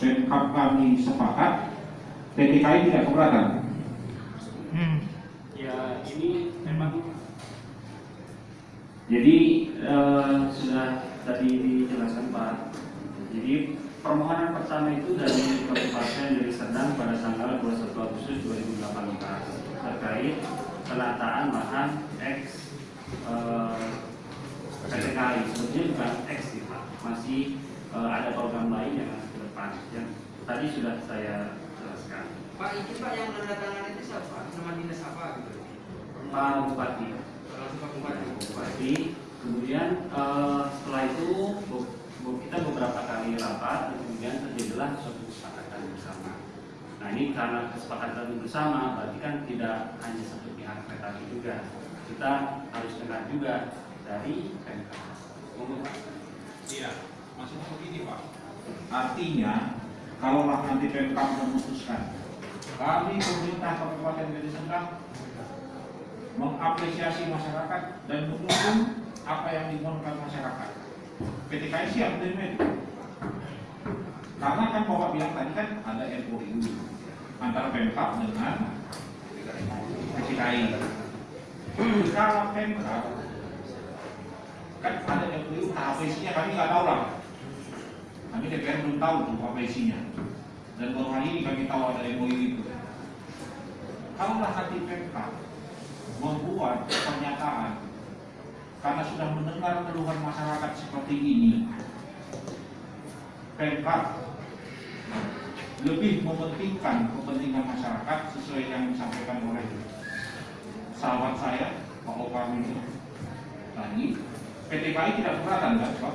Pemkap kami sepakat, PTKI tidak keberatan. Ya ini memang jadi eh, sudah tadi dijelaskan Pak. Jadi permohonan pertama itu dari Kabupaten Deli Serdang pada tanggal 21 Agustus 2018 terkait penataan lahan X eh, PTKI. Sebetulnya bukan X sih Pak, masih eh, ada program lain yang depan. Yang tadi sudah saya jelaskan. Pak izin Pak yang menandatangani itu siapa? Nama dinas apa gitu? Pak Bupati. Langsung Pak Bupati. Bupati. Kemudian eh, setelah itu bu- bu- kita beberapa kali rapat dan kemudian terjadilah suatu kesepakatan bersama. Nah ini karena kesepakatan bersama berarti kan tidak hanya satu pihak PKI juga. Kita harus dengar juga dari Pak. Iya, maksudnya begini Pak. Artinya, kalaulah nanti Pemkap memutuskan, kami pemerintah Kabupaten Deli Serdang mengapresiasi masyarakat dan mendukung apa yang dimohonkan masyarakat. PTKI siap menerima itu. Karena kan Bapak bilang tadi kan ada MOU antara Pemkap dengan PTKI. Kalau Pemkap kan ada MOU isinya kami nggak tahu lah. Kami DPR belum tahu tuh apa isinya. Dan baru hari ini kami tahu ada MOU itu. Kalaulah Pemkap membuat pernyataan karena sudah mendengar keluhan masyarakat seperti ini, Pemkap lebih mementingkan kepentingan masyarakat sesuai yang disampaikan oleh sahabat saya Pak Okam ini tadi PTKI tidak keberatan kan Pak?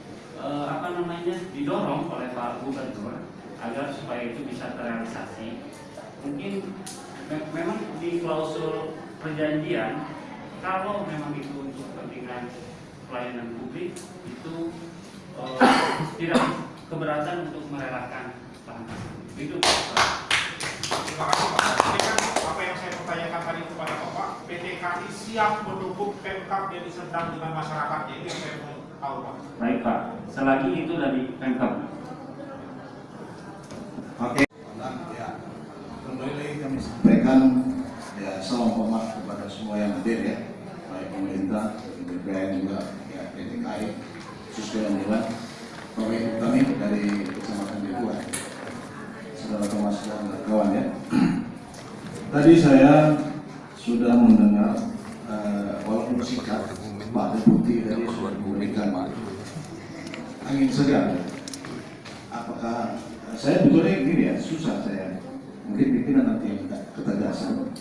eh, apa namanya didorong oleh Pak Gubernur agar supaya itu bisa terrealisasi mungkin me- memang di klausul perjanjian kalau memang itu untuk kepentingan pelayanan publik itu eh, tidak keberatan untuk merelakan tersebut. itu Terima kasih Pak. Ini kan apa yang saya pertanyakan tadi kepada Bapak, PTKI siap mendukung Pemkap Deli Serdang dengan masyarakatnya. Itu yang saya mau tahu Pak. baik Pak selagi itu dari Pemkab Oke. Ya, kembali lagi kami sampaikan ya salam hormat kepada semua yang hadir ya, baik pemerintah, BPN juga ya PTKI, khususnya yang Bapak Ibu kami dari Kecamatan Dewa, saudara Thomas dan kawan ya. Tadi saya sudah mendengar eh, walaupun singkat Pak Deputi tadi sudah memberikan angin segar. Apakah saya betulnya gini ya susah saya. Mungkin pimpinan nanti yang ketegasan.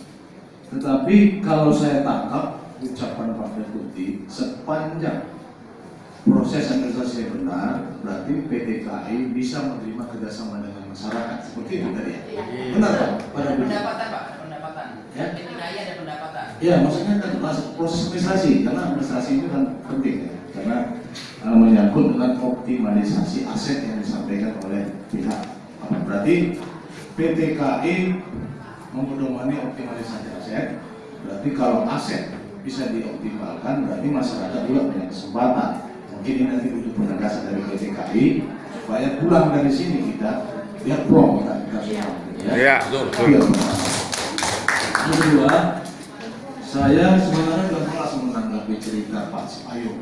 Tetapi kalau saya tangkap ucapan Pak Deputi sepanjang proses administrasi yang benar berarti PTKI bisa menerima kerjasama dengan masyarakat. Seperti itu tadi ya? Benar Pak? Pak Ada Deputi pendapatan Pak, ada pendapatan. Ya. PTKI ada pendapatan. Ya, maksudnya kan proses administrasi, karena administrasi itu kan penting ya, karena uh, menyangkut dengan optimalisasi aset yang disampaikan oleh pihak. apa. Berarti PTKI memedomani optimalisasi aset. Berarti kalau aset bisa dioptimalkan, berarti masyarakat juga punya kesempatan. Mungkin ini nanti butuh penegasan dari PTKI supaya pulang dari sini kita lihat plong kita, kita semua. Iya, betul, pertama. Yang kedua, saya sebenarnya sudah kelas menanggapi cerita Pak Ayo.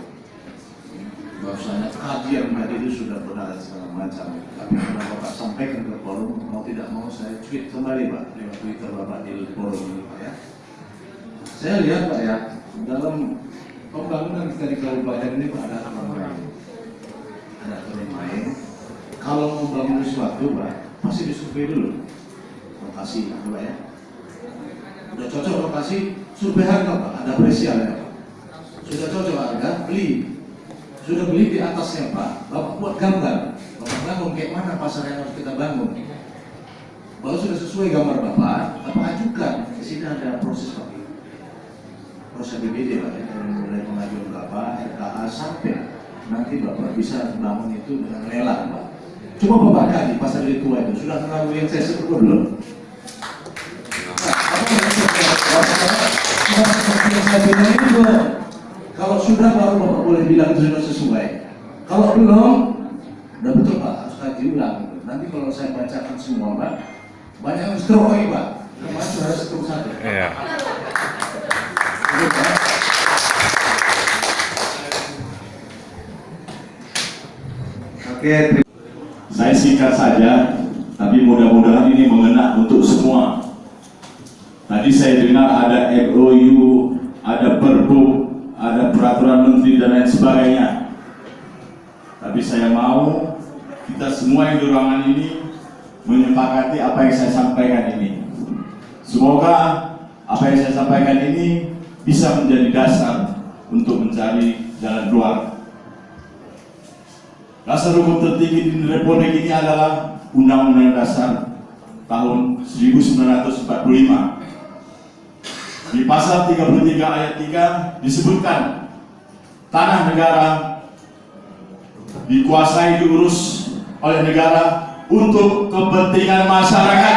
Bahwasanya kajian tadi itu sudah benar dan segala macam. Tapi karena Bapak sampaikan ke forum, mau tidak mau saya tweet kembali Pak lewat Twitter Bapak di forum ini Pak ya. Saya lihat Pak ya, dalam pembangunan kita di kabupaten ini Pak ada aturan main. Ada aturan main. Kalau membangun sesuatu Pak, pasti disurvei dulu lokasi Pak ya udah cocok lokasi survei harga pak ada apresialnya pak sudah cocok harga beli sudah beli di atasnya pak bapak buat gambar bapak bangun kayak mana pasar yang harus kita bangun? Kalau sudah sesuai gambar Bapak, apa ajukan? Di sini ada proses Pak. Proses BBD Pak, ya, mulai pengajuan Bapak, RKA sampai nanti Bapak bisa bangun itu dengan lelang Pak. Coba Bapak kaji pasar di tua itu, sudah terlalu yang saya sebut belum? Kalau sudah baru Bapak boleh bilang itu sudah sesuai. Kalau belum, udah betul Pak, harus kaji ulang. Nanti kalau saya bacakan semua Pak, banyak yang stroke Pak. Kemarin sudah stroke satu. Iya. Oke, saya singkat saja, tapi mudah-mudahan ini mengena untuk semua. Tadi saya dengar ada MOU, ada Perbu, ada peraturan menteri dan lain sebagainya. Tapi saya mau kita semua yang di ruangan ini menyepakati apa yang saya sampaikan ini. Semoga apa yang saya sampaikan ini bisa menjadi dasar untuk mencari jalan keluar. Dasar hukum tertinggi di Republik ini adalah Undang-Undang Dasar tahun 1945. Di pasal 33 ayat 3 disebutkan tanah negara dikuasai diurus oleh negara untuk kepentingan masyarakat.